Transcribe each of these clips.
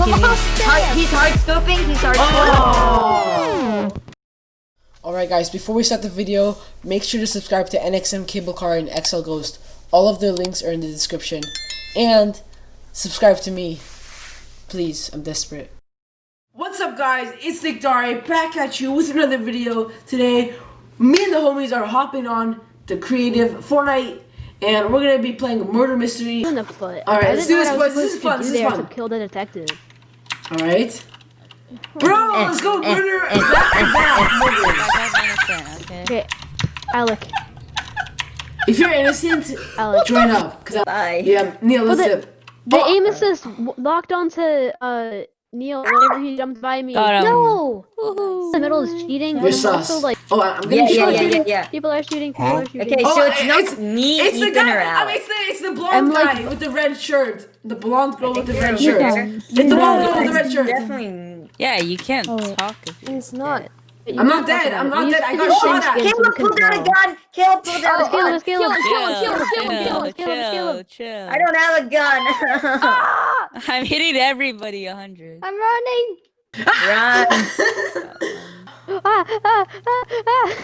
Hard, he's hard scoping. He's hard oh. scoping. Alright guys, before we start the video, make sure to subscribe to NXM Cable Car and XL Ghost. All of their links are in the description. And subscribe to me. Please, I'm desperate. What's up guys, it's Nick Dari back at you with another video. Today, me and the homies are hopping on the creative Fortnite and we're gonna be playing Murder Mystery. in the foot. All right, let's do know this, what boys. This is fun, this is fun. Kill the detective. Alright? Bro, let's go murder back to back. okay? Okay, Alec, If you're innocent, Alec. join up. Cause I, Bye. yeah, Neil, Well, listen. the- The Oh, aim assist locked onto uh Neil whenever he jumped by me. Got him. No, in the middle is cheating. You're sus. also like oh, I'm gonna Yeah, yeah, yeah, yeah, yeah. people are shooting. People are shooting. Okay, Oh, so it's not it's- me, It's the Ethan, guy. or I mean, Alex. it's the it's the blonde like- guy with the red shirt. The blonde girl with the red You're shirt. there. It's the blonde girl with the red shirt. Definitely. Yeah, you can't Oh. talk if you're It's not. I'm not dead. I'm not dead. I got shot at. Caleb pulled out a gun. Caleb pulled out a Let's kill him. gun. Let's kill him. Chill, Kill him. Kill him. Kill him. Kill him. chill, Kill him. Kill him. chill. I don't have a gun. I'm hitting everybody a hundred. I'm running. Run. Ah, ah, ah, ah.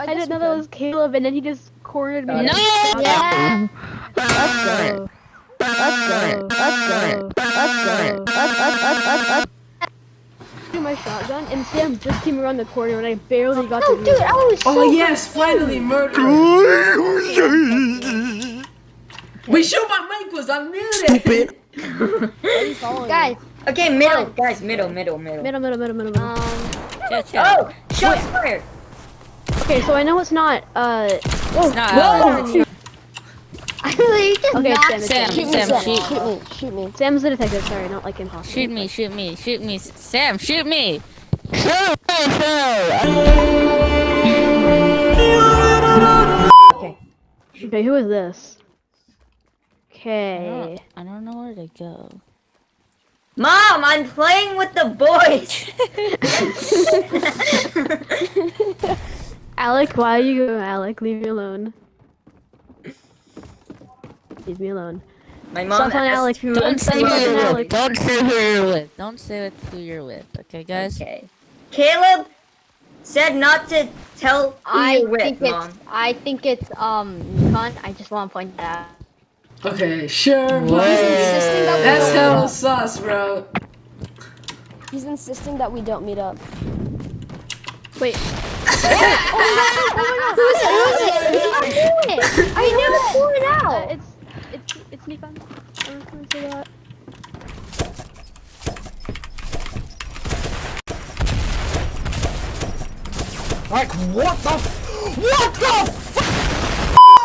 I didn't know that was Caleb, and then he just cornered me. No! Yeah. Let's go. Let's go. Let's go. Let's go. Let's let's let's let's let's. Do my shotgun, and Sam just came around the corner, and I barely got to. dude, I was Oh yes, finally murder. Wait, show my mic was on muted. Guys, Okay, middle, guys, middle, middle, middle. middle, middle, middle, middle, middle. Chill, chill. Oh, shots fired. Okay, so I know it's not. Uh. It's not Whoa. Alex. I really just okay, Sam, it's Sam, Sam. Sam, shoot. Shoot me, shoot me. Sam's the detective. Sorry, not like impossible. Shoot me, shoot me, shoot me. Sam, shoot me. shoot me Okay, who is this? I Okay. don't, I don't know where to go. Mom, I'm playing with the boys. Alec, why are you going, Alec? Leave me alone. Leave me alone. My mom Stop telling asked Alex. who- Don't say who you're Alec. with. Don't say who you're with. Don't say what- who you're with. Okay, guys? Okay. Caleb said not to tell who I you're with, think Mom. it's I think it's um Nikon. I just want to point that out. Okay, sure. Whoa. insisting that we That's don't hella meet sus, bro. up. He's insisting that we don't meet up. Wait. I never pulled it Uh, out. it's it's it's Nikon. I'm just gonna say that. Like what the? F- what the? F-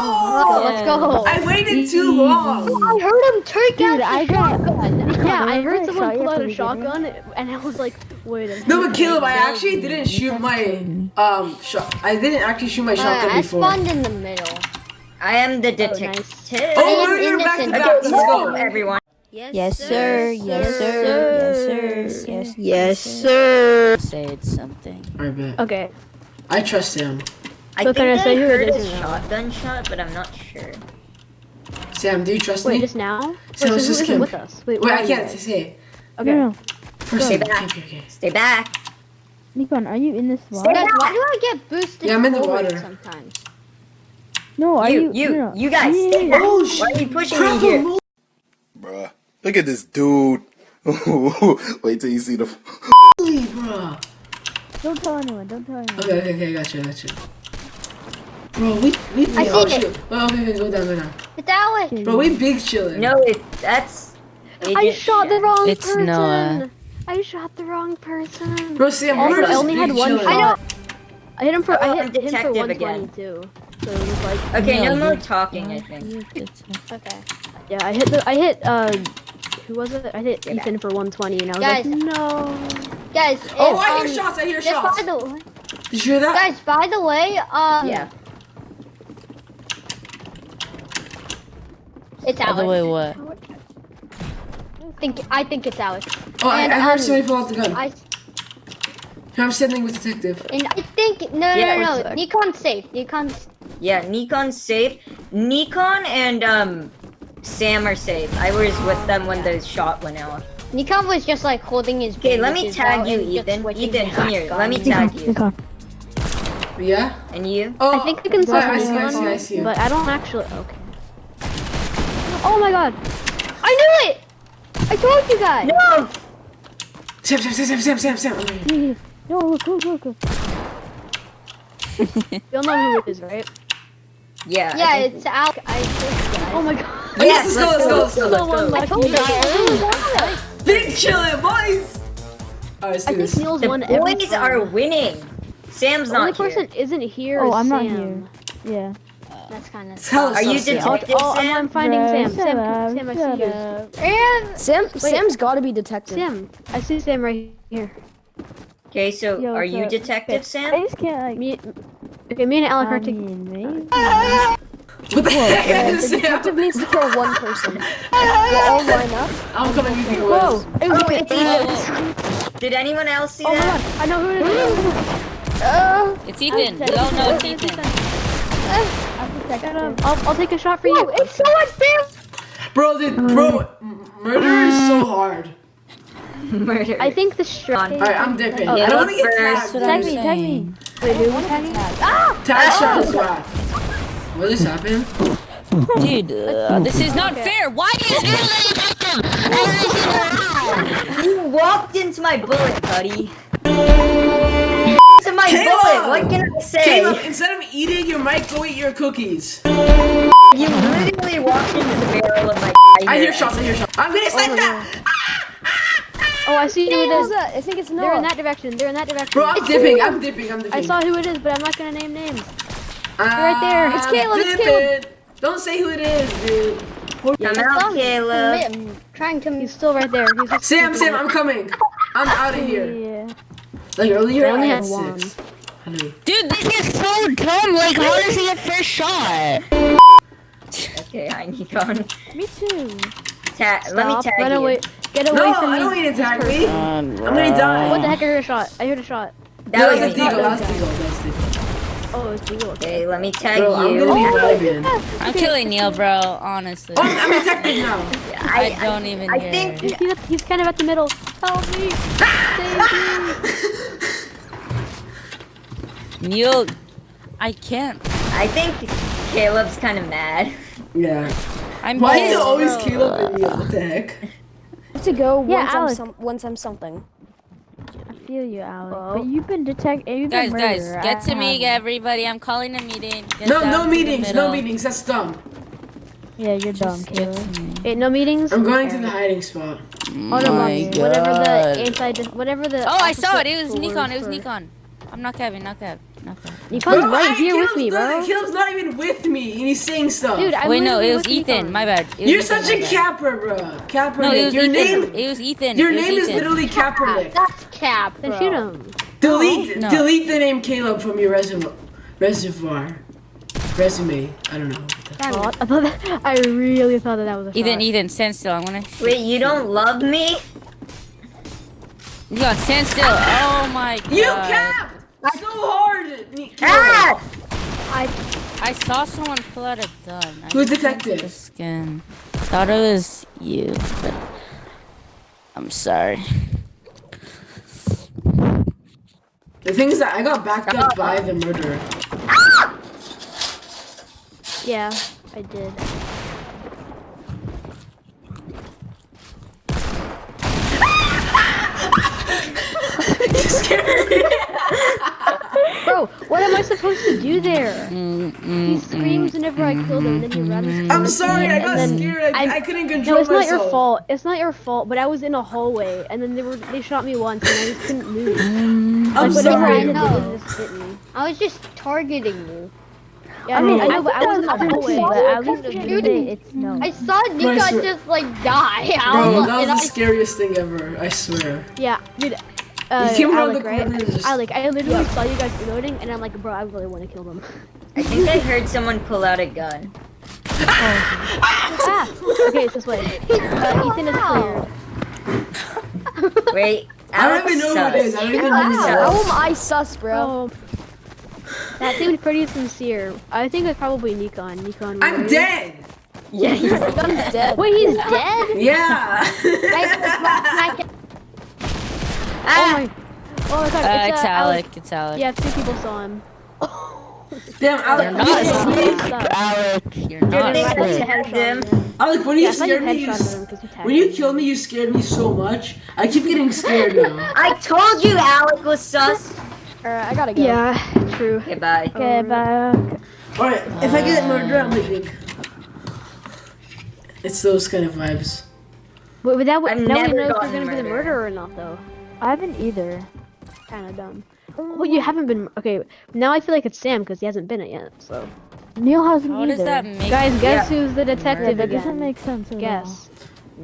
Oh, let's go. I waited too long. I heard him take Dude, out I the got. shotgun. Yeah, I heard Shot someone pull out a shotgun, and I was like, wait a minute. No, but Caleb, I actually didn't shoot my um shot. I didn't actually shoot my shotgun I before. spawned in the middle. I am the oh, detective. Oh, I am back to back. Let's go. everyone. Yes, sir. Yes, sir. Yes, sir. Yes, Yes, sir. Say something. Alright, bet. Okay. I trust him. I So think can I I say heard a shotgun shot, but I'm not sure. Sam, do you trust Wait, me? just now? Wait, So so just isn't Kim. with us? Wait, Wait, I can't guys? say. Okay. First, Stay okay, back. okay, okay. Stay back. Nikon, are you in this water? Guys, back. why do I get boosted Yeah, I'm in the water. sometimes? No, are You, you? you, no, no. you guys, Yeah, stay. Oh, Why shit. are you pushing Crap, me here? I'm Bruh, look at this dude. Wait till you see the. Holy, bro. Don't tell anyone. Don't tell anyone. Okay, okay, okay, I got you, got you. Bro, we, we, I oh, seen it. shoot. Oh, okay, okay, go down, go down. It's Alec. Bro, we big chilling. No, it, that's. I Agent shot the Shen. wrong It's person. Noah. I shot the wrong person. Bro, Sam, Also, we're just I only had one chilling. shot. I hit him for. Oh, I I'm hit him for detective again. 122. So it was like. Okay, no, No, more you- talking, I think. You detect- Okay. Yeah, I hit the. I hit. Uh, who was it? I hit Get Ethan for 120, and I was Guys. like, no. Guys, Oh, if, I um, hear shots, I hear shots. by the Did you hear that? guys, by the way, um, Yeah. it's Alex. By the way, what? I think I think it's Alec. Oh, I, And, I heard um, somebody pull out the gun. I Here, I'm standing with detective. and I think no no Yeah, no one no. sec. Nikon's safe. Nikon's Yeah, Nikon's safe. Nikon and, um, Sam are safe. I was with them when the shot went out. Nikon was just like holding his. Okay, let me tag you, Ethan. Ethan, come here. Let me tag you. Nikon. Yeah? And you? Oh, I think you can I summon see, I see, I see. but I don't actually. Okay. Oh my god! I knew it! I told you guys. No! Sam, Sam, Sam, Sam, Sam, Sam, Sam. No, look, look, look. look. You'll know who it is, right? Yeah. Yeah, think- it's out. I think, guys. Oh my god. Yes, let's go, let's go, let's go. The one Let's I told you. Big chillin', boys! Alright, let's I do think this. Neil's The won every boys time. are winning. Sam's The only not here. person isn't here Oh, is I'm not here. Yeah. That's kind of. Tell Are you us, Sam. I'll, detective I'll, I'm, Sam? I'm finding Bro, Sam. Sam, Sam, I see you. And Sam, Sam's got to be detective. Sam, I see Sam right here. Okay, so Yo, are you up? detective I Sam? just can't like. Me, okay, me and Alec are taking. mean. What the heck Yeah, is the detective needs to kill one person. We'll all line up. I'm coming with you, Whoa! boys. It was Oh, it's Ethan. Ethan. Did anyone else see Oh my that? god, I know who it is. Uh, It's Ethan. We all know it's Ethan. I'm Get him. detective. I'll, I'll take a shot for you. it's so unfair. Bro, dude, bro, murder is so hard. Murder. I think the strike. Alright, I'm dipping. Oh, I don't want to get first. tagged. That's I'm Tag me, tag me. Saying. Wait, who was tagging? Tag shot is bad. What just happened? Dude, uh, this is not fair. Why do you do that? You walked into my bullet, buddy. to my Caleb! bullet. What can I say? Caleb, instead of eating your mic, go eat your cookies. You literally walked into the barrel of my. I hear shots, I hear shots. I'm gonna snipe that! Oh, I see who it Who's is. that? I think it's They're in that direction. They're in that direction. Bro, I'm dipping, I'm dipping, I'm dipping. I saw who it is, but I'm not gonna name names. right there. It's Caleb, it's Caleb. Don't say who it is, dude. I'm out, Caleb. I'm trying to. He's still right there. He's just Sam, Sam, I'm coming. I'm out of here. Yeah. Like earlier, I I only had had six. Dude, this is so dumb. Like, how does he get first shot? Okay, hi Nikon. Me too. Ta- let me Stop. tag Run you. away. Get away No, from me. I don't need to tag me. I'm gonna die. What the heck? I heard a shot. I heard a shot. That That was was a me. deagle, that was a deagle, that was a. Oh, it's Deagle. Okay. Okay, let me tag Bro, I'm you. gonna be oh, vibing. I'm killing Neil, bro. Honestly, Oh, I'm detective now. I don't even I hear. think- He's, he's, he's kind of at the middle. Help me! Save me! Neil, I can't. I think Caleb's kind of mad. Yeah. I'm Why is it always bro. Caleb and me? What the heck? To go Yeah, once, I'm some, once I'm something. I feel you, Alex. Well, but you've been detect. You've Guys, been guys, murderer. get to me, everybody. I'm calling a meeting. Get No, no meetings, no meetings. That's dumb. Yeah, you're dumb, Just get Caleb. Wait, no meetings. I'm going to the hiding spot. Oh no, my Bobby. Whatever God. the anti, whatever the. Oh, I saw it. It was Nikon. It was Nikon. I'm not Kevin. Not Kev. Not Kev. Nikon's Bro, right I- here with Caleb's me, not- bro. Caleb's not even with me, and he's saying stuff. Dude, I'm Wait, no, it was with Ethan. Nikon. My bad. You're Ethan, such a my capper, bro. Capper. No, it was your Ethan. name, It was Ethan. your It was name is literally Kaepernick. That's cap. Then shoot him. Delete, No. delete the name Caleb from your resume, reservoir, resume. I don't know. I thought that. I really thought that that was a Ethan, shot. Ethan, stand still. I'm gonna. Wait, you don't love me? Nikon, stand still. Oh my god. You cap so hard, Ah! I I saw someone pull out a gun. I Who's just went to detective? The skin. Thought it was you, but I'm sorry. The thing is that I got backed up by the murderer. Yeah, I did. Bro, what am I supposed to do there? Mm, mm, he mm, screams whenever I kill him, and then he runs. I'm sorry, I got scared. I, I- I couldn't control myself. No, it's not myself. your fault. It's not your fault. But I was in a hallway, and then they were they shot me once, and I just couldn't move. I'm Like whatever I sorry. ended No. up doing just hit me. I was just targeting you. Yeah, I mean, I know, but I was in a hallway. But at least Shooting. It's no. I saw Nika swear- just like die. I Bro, that was the I- scariest thing ever. I swear. Yeah, dude. Uh, He came around Alec, the right? corner and just- Alec, I literally saw you guys reloading, and I'm like, bro, I really want to kill them. I think I heard someone pull out a gun. ah! Okay, it's this way. Uh, Ethan is cleared. Wait, I don't even know who it is. I sus. don't even know who How am I sus, bro? Oh. That seemed pretty sincere. I think it's probably Nikon. Nikon. I'm really. dead. Yeah, he's dead. Wait, he's dead? Yeah. Oh my. Oh my god. Uh, it's, it's uh, Alec. It's Alec. Yeah, two people saw him. Damn, Alec. You're not you- asleep, Alec. You're not Didn't asleep. attack. Alec, when you Yeah, I thought you me, you, headshotted s- him 'cause you when you him. killed me, you scared me so much. I keep getting scared now. I told you Alec was sus. Alright, I gotta go. Yeah, true. Okay, bye. Okay, bye. Alright, if I get murdered, I'm leaving. It's those kind of vibes. Wait, but that would I've we never know if you're gonna be the murderer or not, though. I haven't either. Kind of dumb. Well, you haven't been. Okay, now I feel like it's Sam because he hasn't been it yet. So. Neil hasn't How does that make Guys, guess Yeah. who's the detective That again? doesn't make sense. Guess.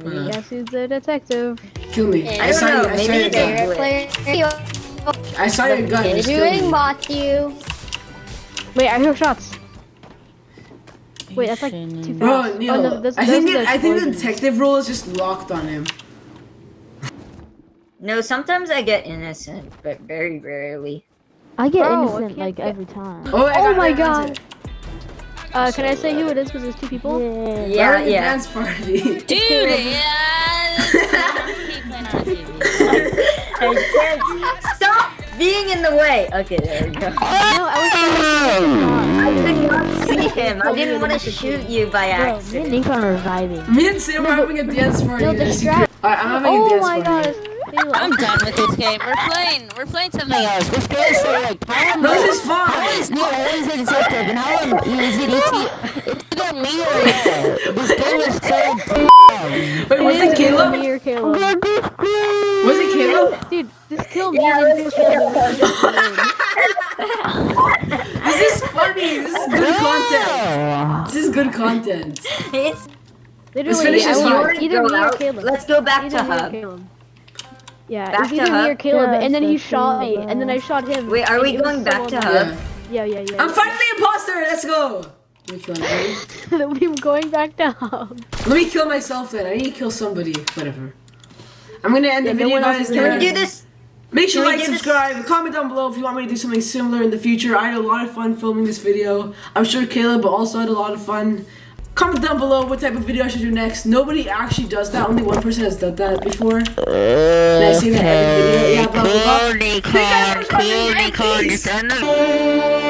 Uh, Guess who's the detective? kill me. I, I saw don't you. know. I saw Maybe your gun. a Player, I saw your gun. Just kill me. you. Wait, I hear shots. Wait, that's like too fast. Bro, Neil, Oh, no, those- I think those are it, I think the detective role is just locked on him. No, sometimes I get innocent, but very rarely. I get Bro, innocent can't like get- every time. Oh, I Oh my it, I got God. it. Uh, can I say who it is? Because there's two people. Yeah. We're Yeah, at yeah. dance party. Dude, yeah. Keep playing on TV. I can't stop being in the way. Okay, there we go. No, I I did not see him. I didn't want to shoot you by Bro, me and accident. Nick are reviving. Me and Sam are having a dance party. No, as you distract- could- Alright, I'm having a Oh my party. God. I'm done with this game. We're playing. We're playing something else. We're playing something like how No, this is fun. is no is a detective and how am is it ET? It's either me or you. This game is so Wait, was it Caleb? Me or Caleb? Was it Caleb? Dude, just kill me and then kill This is funny. This is good content. This is good content. It's Literally, finish this was either me or. Caleb. Let's go back Either to hub. Caleb. Yeah, Back it was either me hub? or Caleb, and then he Yes, shot me, and then I shot him. Wait, are we going back to annoying. hub? Yeah. Yeah, yeah, yeah. I'm fighting the imposter. Let's go. Which one? kill him. We're going back to hub. Let me kill myself then. I need to kill somebody. Whatever. I'm gonna end the Yeah, no video, one else guys. is Can there. we do this? Make sure Can to like, do this? subscribe, comment down below if you want me to do something similar in the future. I had a lot of fun filming this video. I'm sure Caleb also had a lot of fun. Comment down below what type of video I should do next. Nobody actually does that. Only one person has done that before. And I say that every video. Yeah, blah, blah, blah. Cool, Nicole. Thank